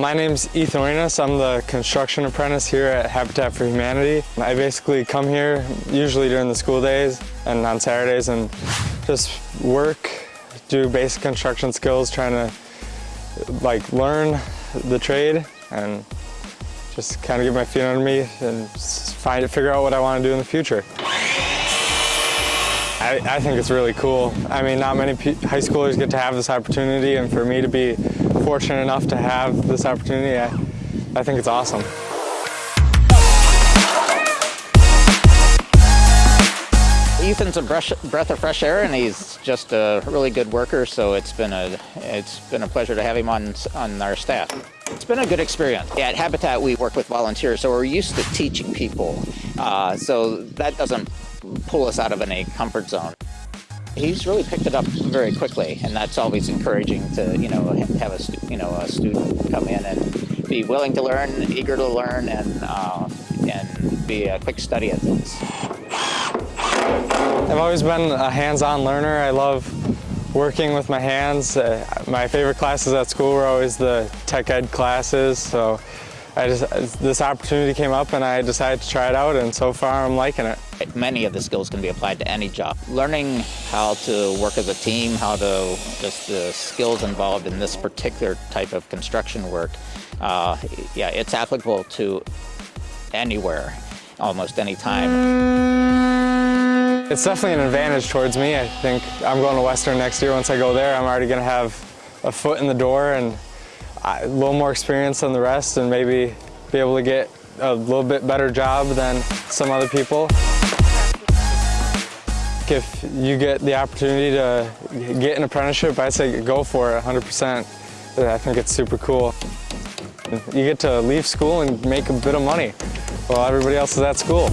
My name's Ethan Arenas. I'm the construction apprentice here at Habitat for Humanity. I basically come here usually during the school days and on Saturdays and just work, do basic construction skills, trying to like learn the trade and just kind of get my feet under me and find figure out what I want to do in the future. I, I think it's really cool. I mean, not many high schoolers get to have this opportunity, and for me to be fortunate enough to have this opportunity, I, I think it's awesome. Ethan's a breath of fresh air, and he's just a really good worker. So it's been a it's been a pleasure to have him on on our staff. It's been a good experience. At Habitat, we work with volunteers, so we're used to teaching people. Uh, so that doesn't pull us out of any comfort zone. He's really picked it up very quickly, and that's always encouraging to you know have a you know a student come in and be willing to learn, eager to learn, and uh, and be a quick study at things. I've always been a hands-on learner. I love working with my hands. Uh, my favorite classes at school were always the tech ed classes, so I just, this opportunity came up and I decided to try it out and so far I'm liking it. Many of the skills can be applied to any job. Learning how to work as a team, how to, just the skills involved in this particular type of construction work, uh, yeah, it's applicable to anywhere, almost any time. It's definitely an advantage towards me. I think I'm going to Western next year. Once I go there, I'm already going to have a foot in the door and a little more experience than the rest and maybe be able to get a little bit better job than some other people. If you get the opportunity to get an apprenticeship, I'd say go for it 100%. I think it's super cool. You get to leave school and make a bit of money while everybody else is at school.